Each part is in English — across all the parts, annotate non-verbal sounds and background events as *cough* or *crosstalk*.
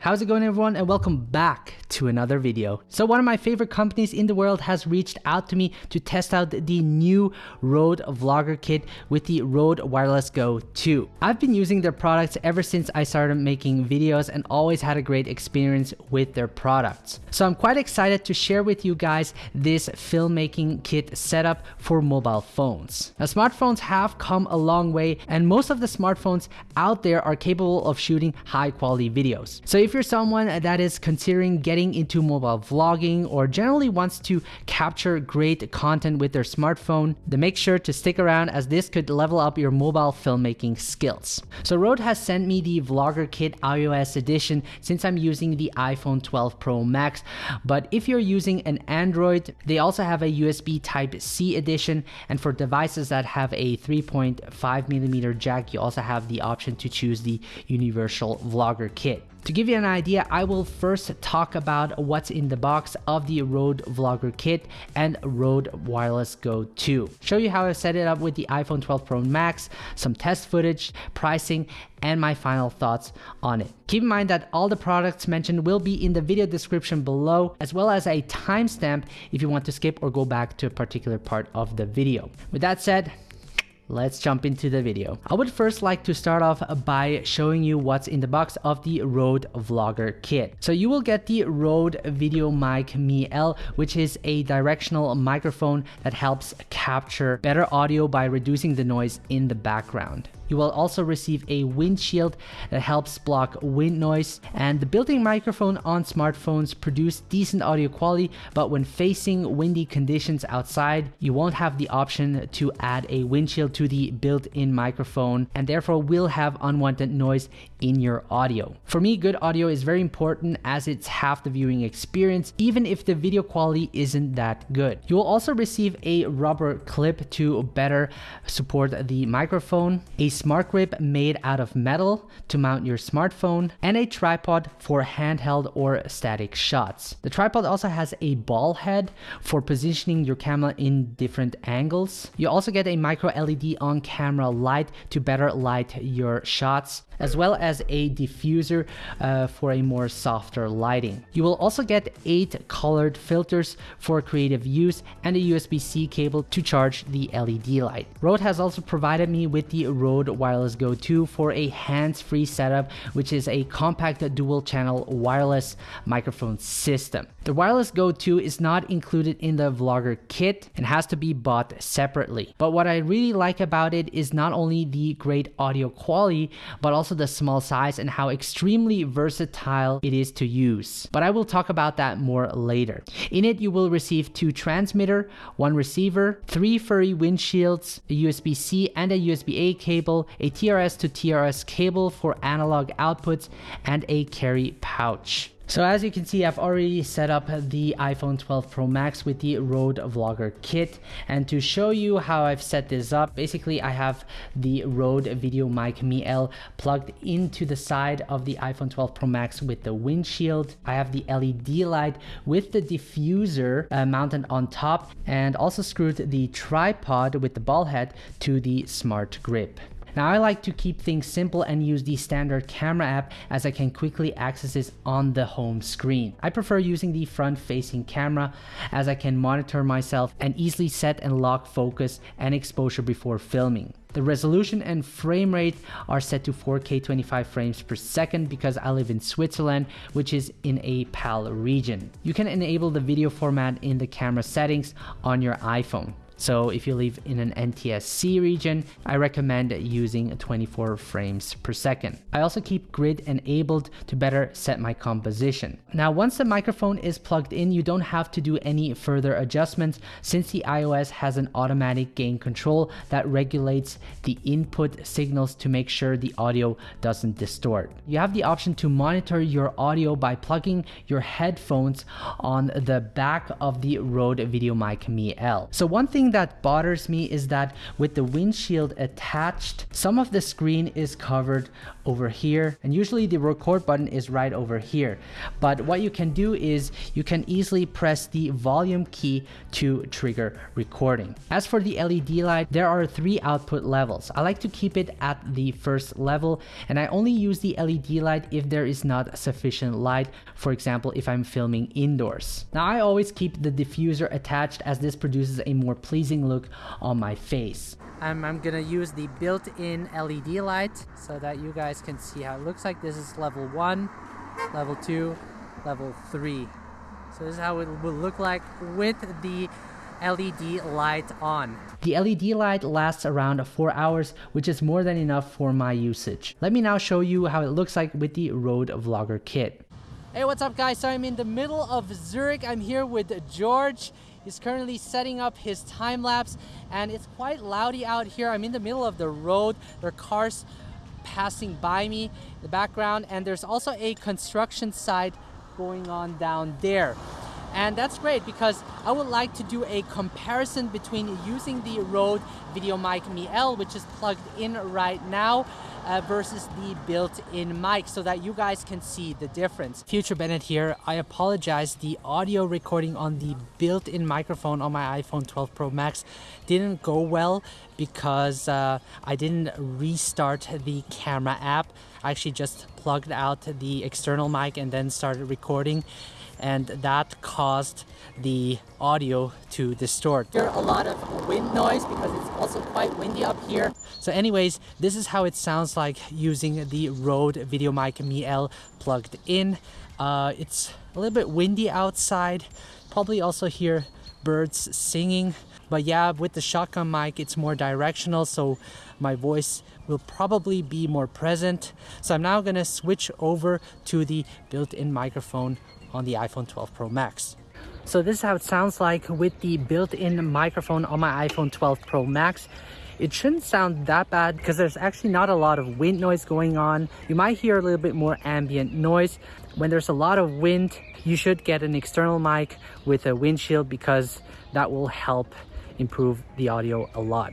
How's it going everyone and welcome back to another video. So one of my favorite companies in the world has reached out to me to test out the new Rode Vlogger kit with the Rode Wireless Go 2. I've been using their products ever since I started making videos and always had a great experience with their products. So I'm quite excited to share with you guys this filmmaking kit setup for mobile phones. Now smartphones have come a long way and most of the smartphones out there are capable of shooting high quality videos. So if you're someone that is considering getting into mobile vlogging or generally wants to capture great content with their smartphone, then make sure to stick around as this could level up your mobile filmmaking skills. So Rode has sent me the Vlogger Kit iOS edition since I'm using the iPhone 12 Pro Max, but if you're using an Android, they also have a USB Type-C edition, and for devices that have a 3.5 millimeter jack, you also have the option to choose the Universal Vlogger Kit. To give you an idea, I will first talk about what's in the box of the Rode Vlogger Kit and Rode Wireless Go 2. Show you how I set it up with the iPhone 12 Pro Max, some test footage, pricing, and my final thoughts on it. Keep in mind that all the products mentioned will be in the video description below, as well as a timestamp if you want to skip or go back to a particular part of the video. With that said, Let's jump into the video. I would first like to start off by showing you what's in the box of the Rode Vlogger kit. So you will get the Rode VideoMic Me L, which is a directional microphone that helps capture better audio by reducing the noise in the background. You will also receive a windshield that helps block wind noise and the built-in microphone on smartphones produce decent audio quality but when facing windy conditions outside you won't have the option to add a windshield to the built-in microphone and therefore will have unwanted noise in your audio. For me good audio is very important as it's half the viewing experience even if the video quality isn't that good. You will also receive a rubber clip to better support the microphone, a smart grip made out of metal to mount your smartphone, and a tripod for handheld or static shots. The tripod also has a ball head for positioning your camera in different angles. You also get a micro LED on camera light to better light your shots as well as a diffuser uh, for a more softer lighting. You will also get 8 colored filters for creative use and a USB-C cable to charge the LED light. Rode has also provided me with the Rode Wireless Go 2 for a hands-free setup which is a compact dual channel wireless microphone system. The Wireless Go 2 is not included in the Vlogger kit and has to be bought separately. But what I really like about it is not only the great audio quality but also also the small size and how extremely versatile it is to use. But I will talk about that more later. In it, you will receive two transmitter, one receiver, three furry windshields, a USB-C and a USB-A cable, a TRS to TRS cable for analog outputs, and a carry pouch. So as you can see, I've already set up the iPhone 12 Pro Max with the Rode Vlogger kit. And to show you how I've set this up, basically I have the Rode VideoMic Me L plugged into the side of the iPhone 12 Pro Max with the windshield. I have the LED light with the diffuser uh, mounted on top and also screwed the tripod with the ball head to the smart grip. Now I like to keep things simple and use the standard camera app as I can quickly access this on the home screen. I prefer using the front facing camera as I can monitor myself and easily set and lock focus and exposure before filming. The resolution and frame rate are set to 4K 25 frames per second because I live in Switzerland, which is in a PAL region. You can enable the video format in the camera settings on your iPhone. So if you live in an NTSC region, I recommend using 24 frames per second. I also keep grid enabled to better set my composition. Now, once the microphone is plugged in, you don't have to do any further adjustments since the iOS has an automatic gain control that regulates the input signals to make sure the audio doesn't distort. You have the option to monitor your audio by plugging your headphones on the back of the Rode VideoMic Me L. So one thing thing that bothers me is that with the windshield attached, some of the screen is covered over here and usually the record button is right over here. But what you can do is you can easily press the volume key to trigger recording. As for the LED light, there are three output levels. I like to keep it at the first level and I only use the LED light if there is not sufficient light, for example if I'm filming indoors. Now I always keep the diffuser attached as this produces a more pleasing look on my face. I'm, I'm gonna use the built-in LED light so that you guys can see how it looks like. This is level 1, level 2, level 3. So this is how it will look like with the LED light on. The LED light lasts around 4 hours, which is more than enough for my usage. Let me now show you how it looks like with the Rode Vlogger kit. Hey, what's up guys? So I'm in the middle of Zurich. I'm here with George. He's currently setting up his time lapse and it's quite loudy out here. I'm in the middle of the road. There are cars passing by me in the background and there's also a construction site going on down there. And that's great because I would like to do a comparison between using the Rode VideoMic Me-L, which is plugged in right now, uh, versus the built-in mic so that you guys can see the difference. Future Bennett here. I apologize. The audio recording on the built-in microphone on my iPhone 12 Pro Max didn't go well because uh, I didn't restart the camera app. I actually just plugged out the external mic and then started recording and that caused the audio to distort. There a lot of wind noise because it's also quite windy up here. So anyways, this is how it sounds like using the Rode VideoMic Me-L plugged in. Uh, it's a little bit windy outside. Probably also hear birds singing. But yeah, with the shotgun mic, it's more directional, so my voice will probably be more present. So I'm now gonna switch over to the built-in microphone on the iPhone 12 Pro Max. So this is how it sounds like with the built-in microphone on my iPhone 12 Pro Max. It shouldn't sound that bad because there's actually not a lot of wind noise going on. You might hear a little bit more ambient noise. When there's a lot of wind, you should get an external mic with a windshield because that will help improve the audio a lot.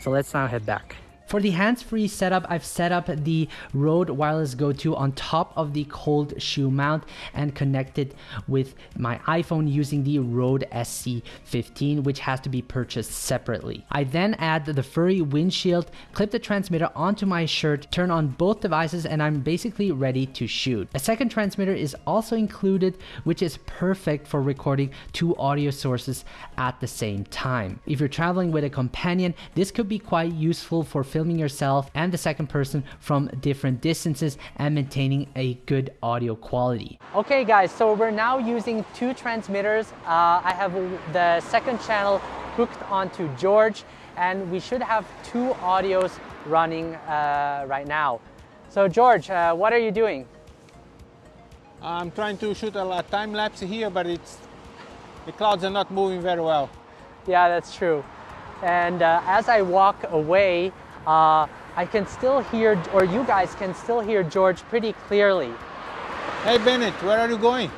So let's now head back. For the hands-free setup, I've set up the Rode Wireless Go 2 on top of the cold shoe mount and connected with my iPhone using the Rode SC15, which has to be purchased separately. I then add the furry windshield, clip the transmitter onto my shirt, turn on both devices, and I'm basically ready to shoot. A second transmitter is also included, which is perfect for recording two audio sources at the same time. If you're traveling with a companion, this could be quite useful for filming filming yourself and the second person from different distances and maintaining a good audio quality. Okay guys, so we're now using two transmitters. Uh, I have the second channel hooked onto George and we should have two audios running uh, right now. So George, uh, what are you doing? I'm trying to shoot a time lapse here, but it's the clouds are not moving very well. Yeah, that's true. And uh, as I walk away, uh, I can still hear, or you guys can still hear George pretty clearly. Hey Bennett, where are you going?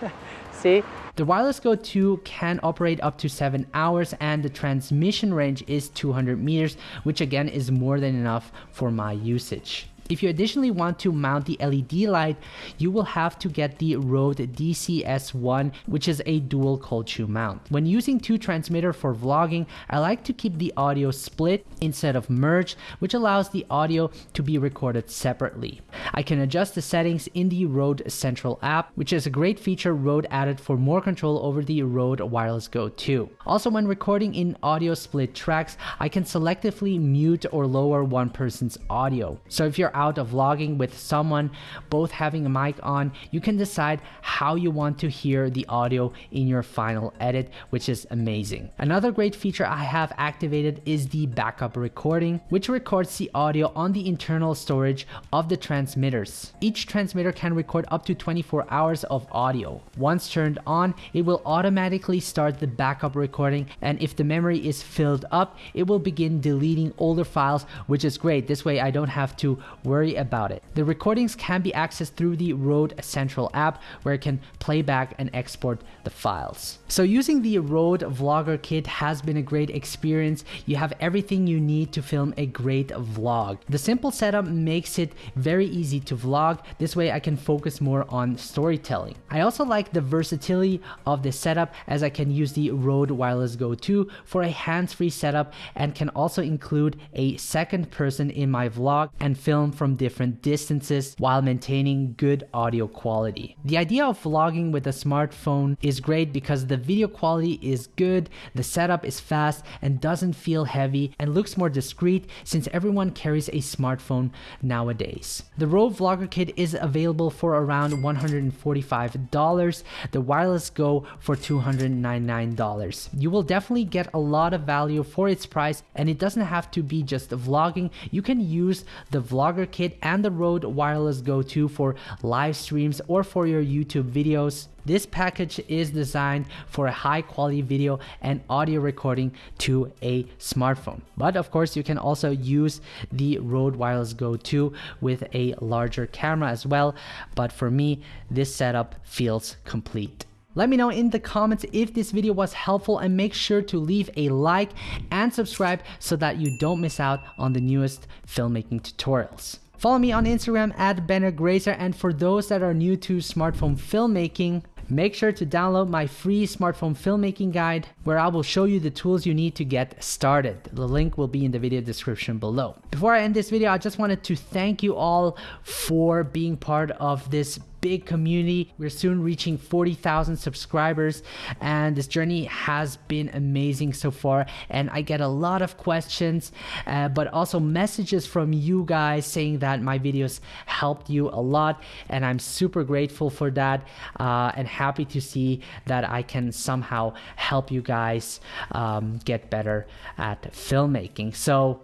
*laughs* See? The Wireless Go 2 can operate up to 7 hours and the transmission range is 200 meters, which again is more than enough for my usage. If you additionally want to mount the LED light, you will have to get the Rode DCS1, which is a dual cold shoe mount. When using two transmitter for vlogging, I like to keep the audio split instead of merged, which allows the audio to be recorded separately. I can adjust the settings in the Rode Central app, which is a great feature Rode added for more control over the Rode Wireless Go 2. Also, when recording in audio split tracks, I can selectively mute or lower one person's audio. So if you're out of vlogging with someone, both having a mic on, you can decide how you want to hear the audio in your final edit, which is amazing. Another great feature I have activated is the backup recording, which records the audio on the internal storage of the transmitters. Each transmitter can record up to 24 hours of audio. Once turned on, it will automatically start the backup recording and if the memory is filled up, it will begin deleting older files, which is great. This way I don't have to worry about it. The recordings can be accessed through the Rode Central app where it can play back and export the files. So using the Rode Vlogger Kit has been a great experience. You have everything you need to film a great vlog. The simple setup makes it very easy to vlog. This way I can focus more on storytelling. I also like the versatility of the setup as I can use the Rode Wireless Go 2 for a hands-free setup and can also include a second person in my vlog and film from different distances while maintaining good audio quality. The idea of vlogging with a smartphone is great because the video quality is good, the setup is fast and doesn't feel heavy and looks more discreet since everyone carries a smartphone nowadays. The Rode Vlogger Kit is available for around $145, the Wireless Go for $299. You will definitely get a lot of value for its price and it doesn't have to be just vlogging. You can use the Vlogger Kit and the Rode Wireless Go 2 for live streams or for your YouTube videos. This package is designed for a high quality video and audio recording to a smartphone. But of course, you can also use the Rode Wireless Go 2 with a larger camera as well. But for me, this setup feels complete. Let me know in the comments if this video was helpful and make sure to leave a like and subscribe so that you don't miss out on the newest filmmaking tutorials. Follow me on Instagram at BennerGrazer and for those that are new to smartphone filmmaking, Make sure to download my free smartphone filmmaking guide where I will show you the tools you need to get started. The link will be in the video description below. Before I end this video, I just wanted to thank you all for being part of this big community. We're soon reaching 40,000 subscribers and this journey has been amazing so far. And I get a lot of questions, uh, but also messages from you guys saying that my videos helped you a lot. And I'm super grateful for that uh, and happy to see that I can somehow help you guys um, get better at filmmaking. So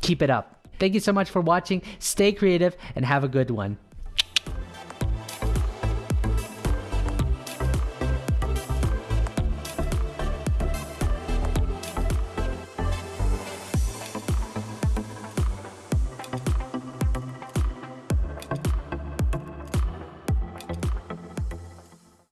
keep it up. Thank you so much for watching. Stay creative and have a good one.